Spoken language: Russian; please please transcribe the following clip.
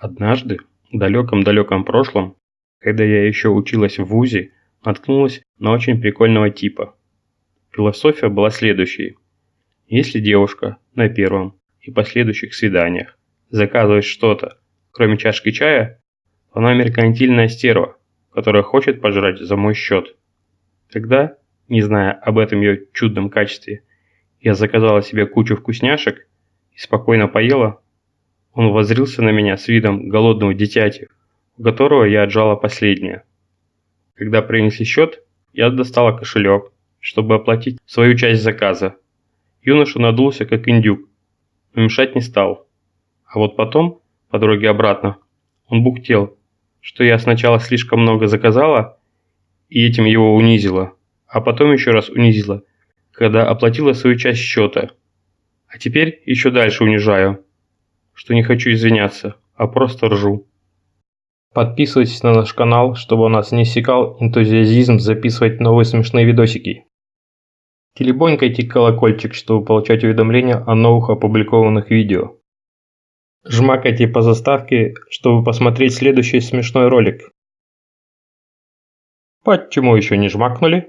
Однажды, в далеком-далеком прошлом, когда я еще училась в ВУЗе, наткнулась на очень прикольного типа. Философия была следующей. Если девушка на первом и последующих свиданиях заказывает что-то, кроме чашки чая, то она меркантильная стерва, которая хочет пожрать за мой счет. Когда, не зная об этом ее чудном качестве, я заказала себе кучу вкусняшек и спокойно поела, он воззрился на меня с видом голодного дитяти, у которого я отжала последнее. Когда принесли счет, я достала кошелек, чтобы оплатить свою часть заказа. Юноша надулся, как индюк, но мешать не стал. А вот потом, по дороге обратно, он бухтел, что я сначала слишком много заказала и этим его унизила, а потом еще раз унизила, когда оплатила свою часть счета. А теперь еще дальше унижаю, что не хочу извиняться, а просто ржу. Подписывайтесь на наш канал, чтобы у нас не иссякал энтузиазизм записывать новые смешные видосики. Телебонькайте колокольчик, чтобы получать уведомления о новых опубликованных видео. Жмакайте по заставке, чтобы посмотреть следующий смешной ролик. Почему еще не жмакнули?